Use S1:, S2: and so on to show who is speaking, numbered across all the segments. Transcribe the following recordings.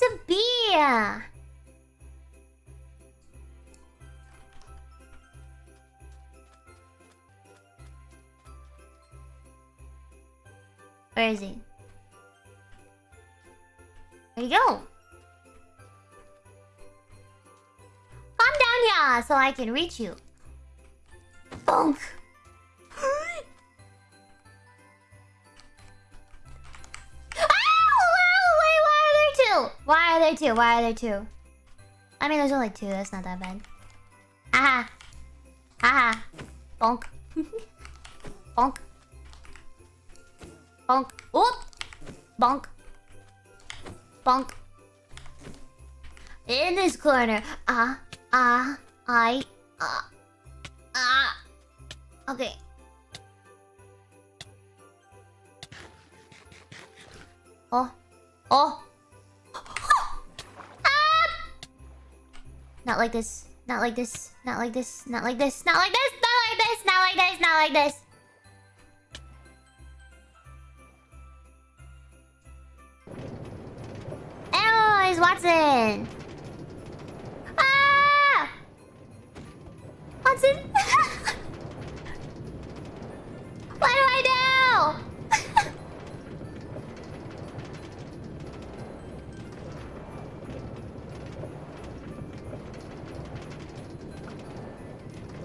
S1: wants a beer? Where is he? Where'd he go? Come down here so I can reach you. Bonk. Two? Why are there two? I mean, there's only two. That's not that bad. Aha. Aha. Bonk. Bonk. Bonk. Oop. Bonk. Bonk. In this corner. Ah. Ah. I. Ah. Ah. Okay. Oh. Oh. Not like this. Not like this. Not like this. Not like this. Not like this. Not like this. Not like this. Not like this. Anyways, Watson. Ah! Watson.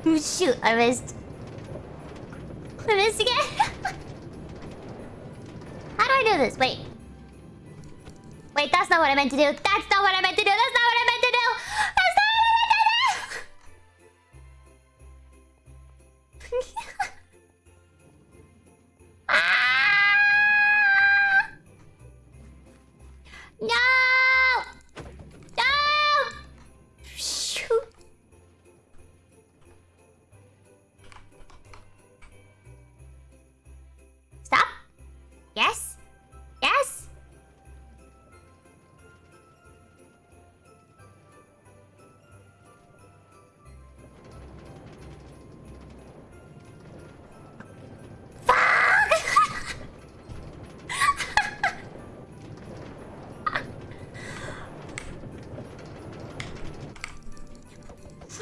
S1: Shoot, I missed. I missed again. How do I do this? Wait. Wait, that's not what I meant to do. That's not what I meant to do. That's not what I meant to do. That's not what I meant to do. ah! No!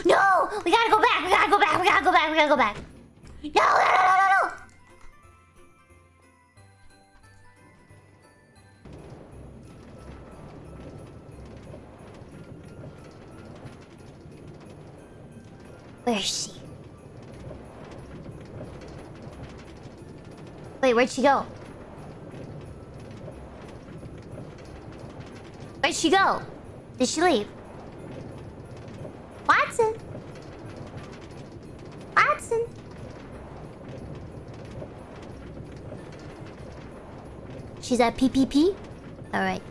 S1: No! We gotta go back! We gotta go back! We gotta go back! We gotta go back! No! No! No! No! No! no. Where is she? Wait, where'd she go? Where'd she go? Did she leave? Watson? She's at PPP? Alright.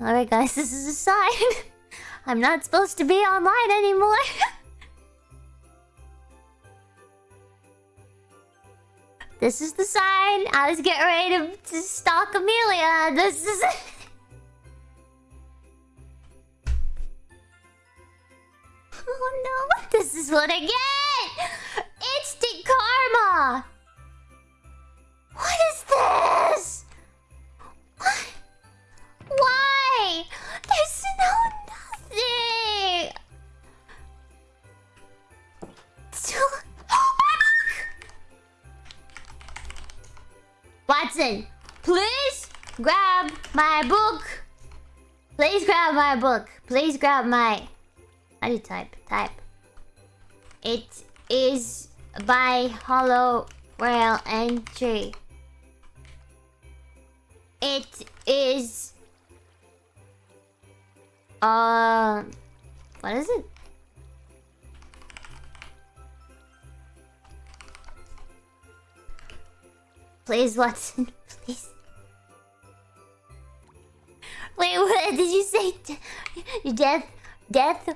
S1: Alright guys, this is a sign. I'm not supposed to be online anymore. this is the sign. I was getting ready to, to stalk Amelia. This is Oh no, this is what I get! Instant karma! Watson, please grab my book. Please grab my book. Please grab my. How do you type? Type. It is by Hollow Rail Entry. It is uh, what is it? Please, Watson. Please. Wait, what did you say? Death, death,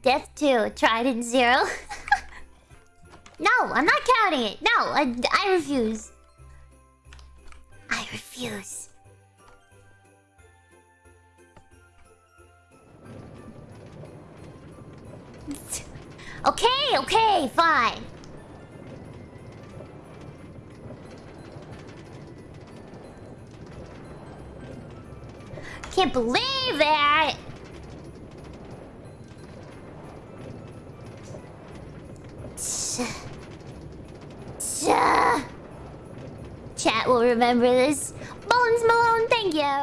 S1: death two. Trident zero. No, I'm not counting it. No, I, I refuse. I refuse. Okay, okay, fine. Can't believe that! Chat will remember this. Bones Malone, thank you!